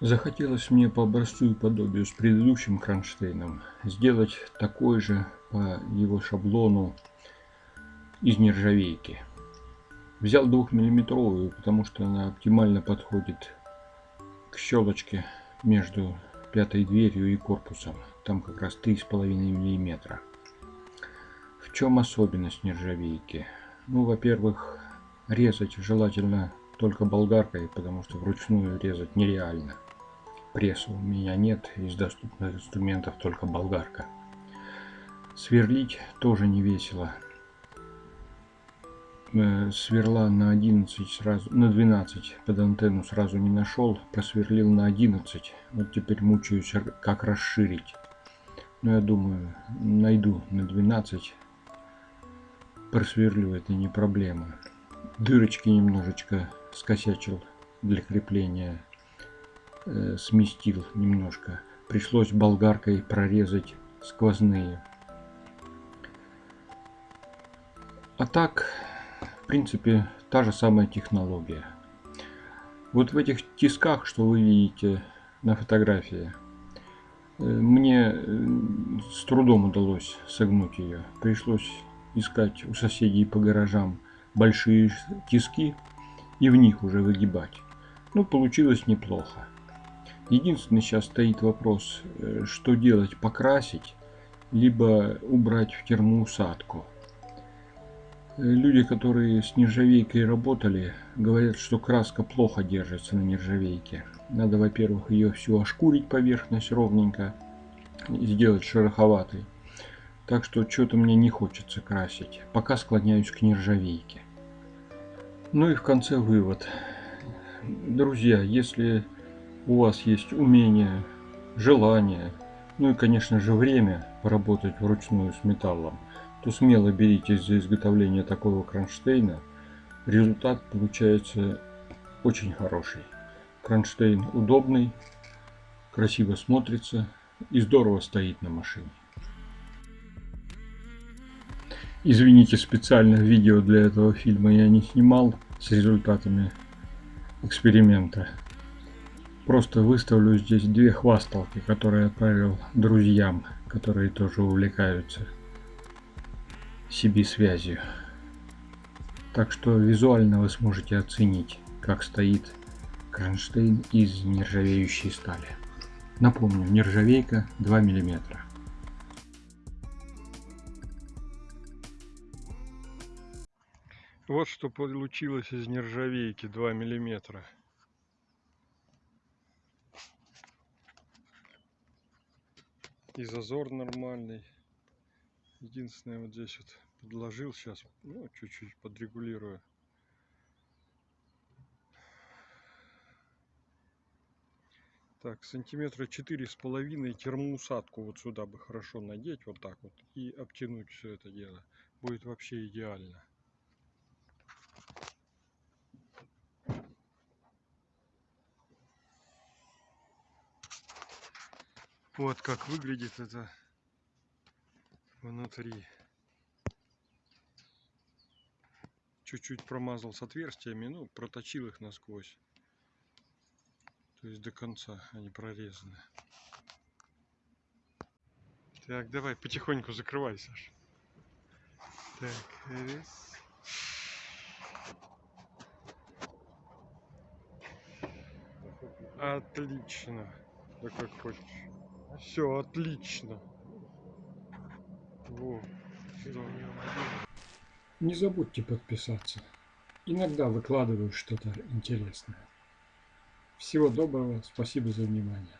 Захотелось мне по образцу и подобию с предыдущим кронштейном сделать такой же по его шаблону из нержавейки. Взял двухмиллиметровую, потому что она оптимально подходит к щелочке между пятой дверью и корпусом. Там как раз 3,5 миллиметра. В чем особенность нержавейки? Ну, во-первых, резать желательно только болгаркой, потому что вручную резать нереально. Пресса у меня нет, из доступных инструментов только болгарка. Сверлить тоже не весело. Э, сверла на 11 сразу, на 12 под антенну сразу не нашел, просверлил на 11. Вот теперь мучаюсь, как расширить. Но я думаю, найду на 12. Просверлю, это не проблема. Дырочки немножечко скосячил для крепления. Э, сместил немножко. Пришлось болгаркой прорезать сквозные. А так, в принципе, та же самая технология. Вот в этих тисках, что вы видите на фотографии, э, мне э, с трудом удалось согнуть ее. Пришлось искать у соседей по гаражам большие тиски и в них уже выгибать. Ну, получилось неплохо. Единственный сейчас стоит вопрос, э, что делать, покрасить, либо убрать в термоусадку. Э, люди, которые с нержавейкой работали, говорят, что краска плохо держится на нержавейке. Надо, во-первых, ее всю ошкурить поверхность ровненько, и сделать шероховатой. Так что что-то мне не хочется красить. Пока склоняюсь к нержавейке. Ну и в конце вывод. Друзья, если у вас есть умение, желание, ну и, конечно же, время поработать вручную с металлом, то смело беритесь за изготовление такого кронштейна. Результат получается очень хороший. Кронштейн удобный, красиво смотрится и здорово стоит на машине. Извините, специально видео для этого фильма я не снимал с результатами эксперимента. Просто выставлю здесь две хвасталки, которые отправил друзьям, которые тоже увлекаются CB-связью. Так что визуально вы сможете оценить, как стоит кронштейн из нержавеющей стали. Напомню, нержавейка 2 миллиметра. Вот что получилось из нержавейки 2 миллиметра. И зазор нормальный. Единственное, вот здесь вот подложил сейчас, ну, чуть-чуть подрегулирую. Так, сантиметра четыре с половиной термоусадку вот сюда бы хорошо надеть, вот так вот, и обтянуть все это дело. Будет вообще идеально. Вот как выглядит это внутри. Чуть-чуть промазал с отверстиями, ну, проточил их насквозь. То есть до конца они прорезаны. Так, давай, потихоньку закрывай, Саш. Так, раз. Отлично. Да как хочешь. Все, отлично. Во, Не забудьте подписаться. Иногда выкладываю что-то интересное. Всего доброго, спасибо за внимание.